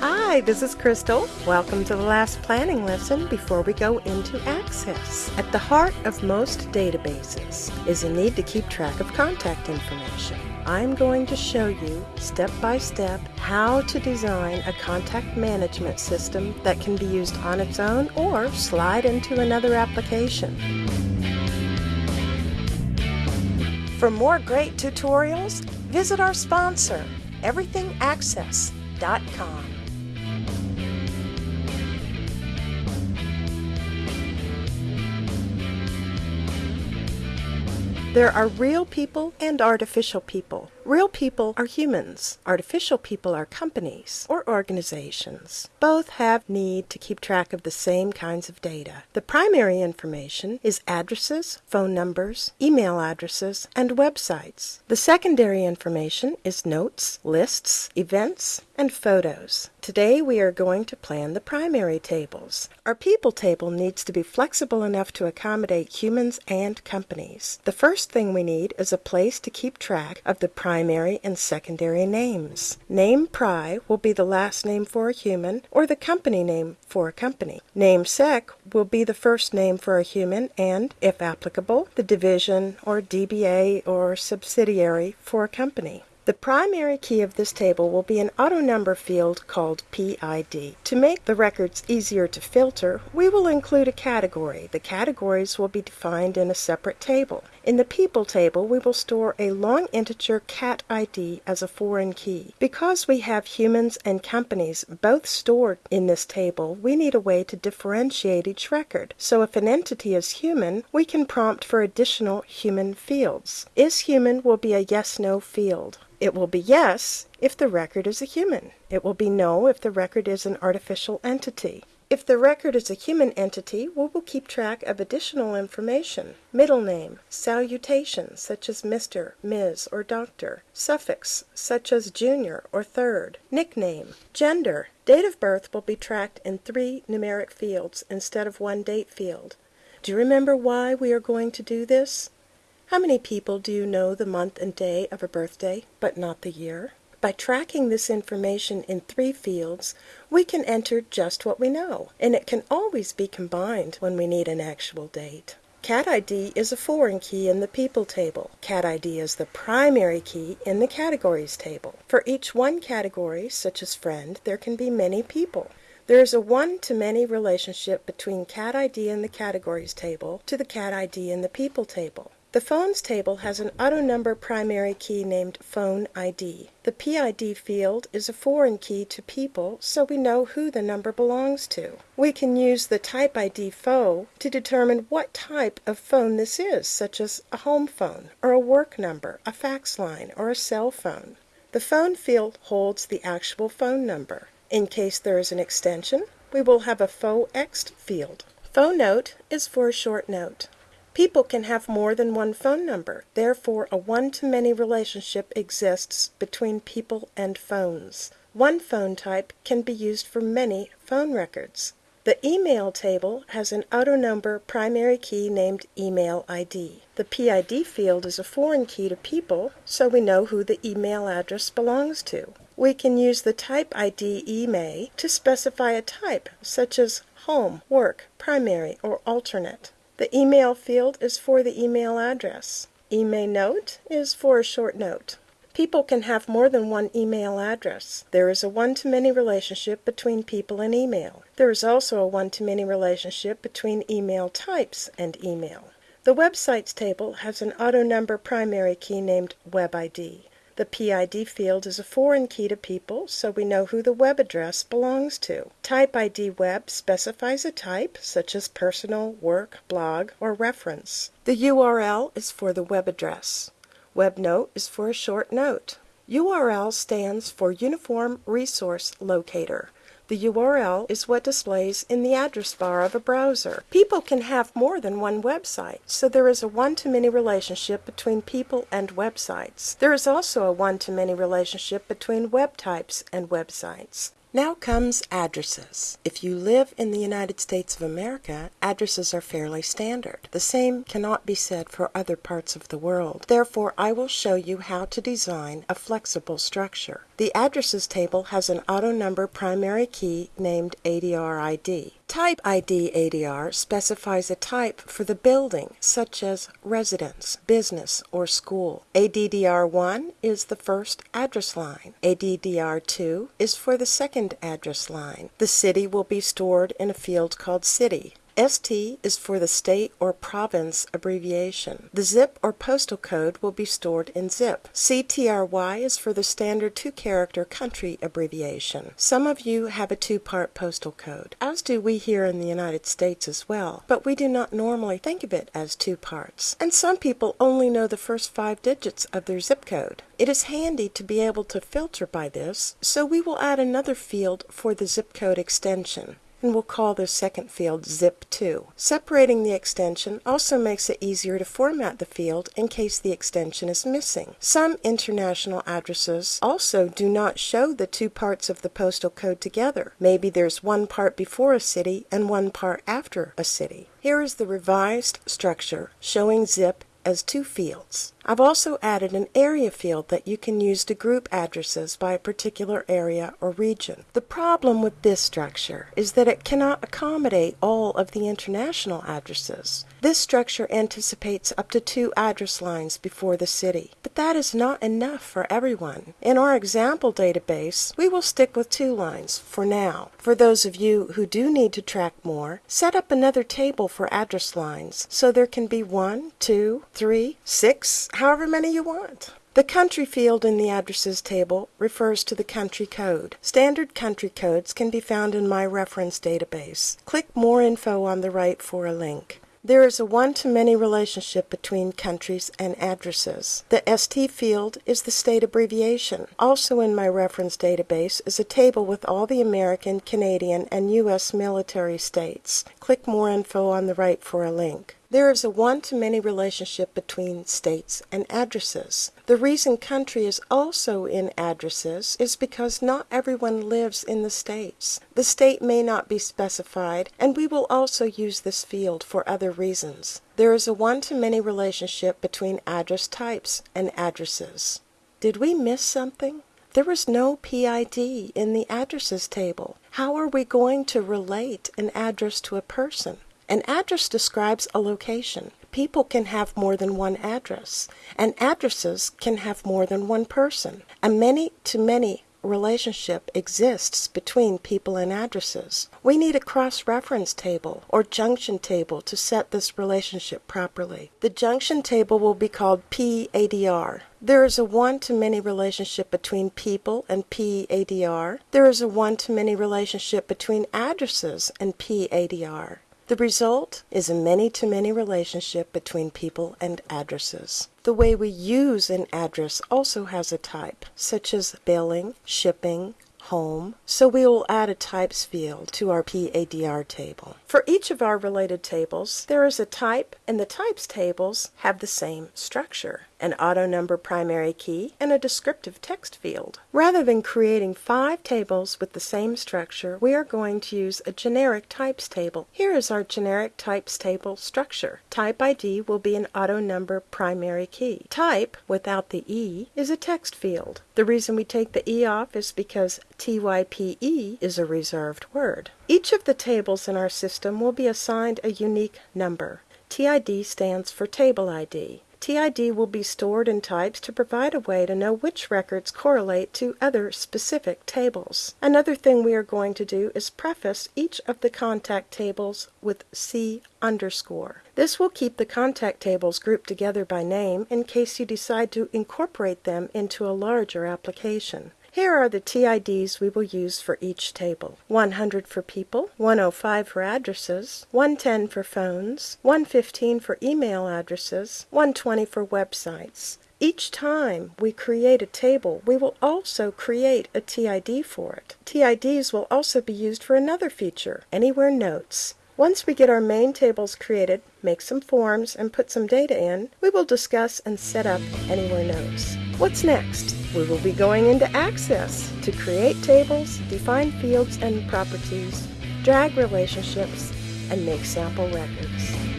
Hi, this is Crystal. Welcome to the last planning lesson before we go into Access. At the heart of most databases is a need to keep track of contact information. I'm going to show you step by step how to design a contact management system that can be used on its own or slide into another application. For more great tutorials, visit our sponsor, everythingaccess.com. There are real people and artificial people. Real people are humans. Artificial people are companies or organizations. Both have need to keep track of the same kinds of data. The primary information is addresses, phone numbers, email addresses, and websites. The secondary information is notes, lists, events, and photos. Today we are going to plan the primary tables. Our people table needs to be flexible enough to accommodate humans and companies. The first thing we need is a place to keep track of the primary primary and secondary names. Name pri will be the last name for a human or the company name for a company. Name sec will be the first name for a human and, if applicable, the division or DBA or subsidiary for a company. The primary key of this table will be an auto number field called PID. To make the records easier to filter, we will include a category. The categories will be defined in a separate table. In the people table, we will store a long integer cat ID as a foreign key. Because we have humans and companies both stored in this table, we need a way to differentiate each record. So if an entity is human, we can prompt for additional human fields. Is human will be a yes-no field. It will be yes if the record is a human. It will be no if the record is an artificial entity. If the record is a human entity, we will keep track of additional information. Middle name, salutation, such as Mr., Ms., or Doctor. Suffix, such as junior or third. Nickname. Gender. Date of birth will be tracked in three numeric fields instead of one date field. Do you remember why we are going to do this? How many people do you know the month and day of a birthday, but not the year? By tracking this information in three fields, we can enter just what we know, and it can always be combined when we need an actual date. Cat ID is a foreign key in the people table. Cat ID is the primary key in the categories table. For each one category, such as friend, there can be many people. There is a one-to-many relationship between cat ID in the categories table to the cat ID in the people table. The phones table has an auto number primary key named phone ID. The PID field is a foreign key to people, so we know who the number belongs to. We can use the type ID FO to determine what type of phone this is, such as a home phone, or a work number, a fax line, or a cell phone. The phone field holds the actual phone number. In case there is an extension, we will have a FOEXT field. FONOTE is for a short note. People can have more than one phone number. Therefore, a one-to-many relationship exists between people and phones. One phone type can be used for many phone records. The email table has an auto number primary key named email ID. The PID field is a foreign key to people, so we know who the email address belongs to. We can use the type ID email to specify a type, such as home, work, primary, or alternate. The email field is for the email address. Email note is for a short note. People can have more than one email address. There is a one-to-many relationship between people and email. There is also a one-to-many relationship between email types and email. The websites table has an auto number primary key named WebID. The PID field is a foreign key to people, so we know who the web address belongs to. Type ID Web specifies a type, such as personal, work, blog, or reference. The URL is for the web address. WebNote is for a short note. URL stands for Uniform Resource Locator. The URL is what displays in the address bar of a browser. People can have more than one website, so there is a one-to-many relationship between people and websites. There is also a one-to-many relationship between web types and websites. Now comes addresses. If you live in the United States of America, addresses are fairly standard. The same cannot be said for other parts of the world. Therefore, I will show you how to design a flexible structure. The addresses table has an auto number primary key named ADR ID. Type ID ADR specifies a type for the building, such as residence, business, or school. ADDR1 is the first address line. ADDR2 is for the second address line. The city will be stored in a field called city. ST is for the state or province abbreviation. The zip or postal code will be stored in zip. CTRY is for the standard two character country abbreviation. Some of you have a two part postal code, as do we here in the United States as well, but we do not normally think of it as two parts. And some people only know the first five digits of their zip code. It is handy to be able to filter by this, so we will add another field for the zip code extension and we'll call this second field zip2. Separating the extension also makes it easier to format the field in case the extension is missing. Some international addresses also do not show the two parts of the postal code together. Maybe there's one part before a city and one part after a city. Here is the revised structure showing zip as two fields. I've also added an area field that you can use to group addresses by a particular area or region. The problem with this structure is that it cannot accommodate all of the international addresses. This structure anticipates up to two address lines before the city, but that is not enough for everyone. In our example database, we will stick with two lines for now. For those of you who do need to track more, set up another table for address lines so there can be one, two, three, six, however many you want. The country field in the addresses table refers to the country code. Standard country codes can be found in my reference database. Click More Info on the right for a link. There is a one-to-many relationship between countries and addresses. The ST field is the state abbreviation. Also in my reference database is a table with all the American, Canadian, and U.S. military states. Click More Info on the right for a link. There is a one-to-many relationship between states and addresses. The reason country is also in addresses is because not everyone lives in the states. The state may not be specified, and we will also use this field for other reasons. There is a one-to-many relationship between address types and addresses. Did we miss something? There is no PID in the addresses table. How are we going to relate an address to a person? An address describes a location. People can have more than one address, and addresses can have more than one person. A many to many relationship exists between people and addresses. We need a cross reference table or junction table to set this relationship properly. The junction table will be called PADR. There is a one to many relationship between people and PADR. There is a one to many relationship between addresses and PADR. The result is a many-to-many relationship between people and addresses. The way we use an address also has a type, such as billing, shipping, home, so we will add a types field to our PADR table. For each of our related tables, there is a type, and the types tables have the same structure an auto number primary key, and a descriptive text field. Rather than creating five tables with the same structure, we are going to use a generic types table. Here is our generic types table structure. Type ID will be an auto number primary key. Type, without the E, is a text field. The reason we take the E off is because TYPE is a reserved word. Each of the tables in our system will be assigned a unique number. TID stands for Table ID. TID will be stored in types to provide a way to know which records correlate to other specific tables. Another thing we are going to do is preface each of the contact tables with C underscore. This will keep the contact tables grouped together by name in case you decide to incorporate them into a larger application. Here are the TIDs we will use for each table. 100 for people, 105 for addresses, 110 for phones, 115 for email addresses, 120 for websites. Each time we create a table, we will also create a TID for it. TIDs will also be used for another feature, Anywhere Notes. Once we get our main tables created, make some forms, and put some data in, we will discuss and set up Anywhere Notes. What's next? We will be going into Access to create tables, define fields and properties, drag relationships, and make sample records.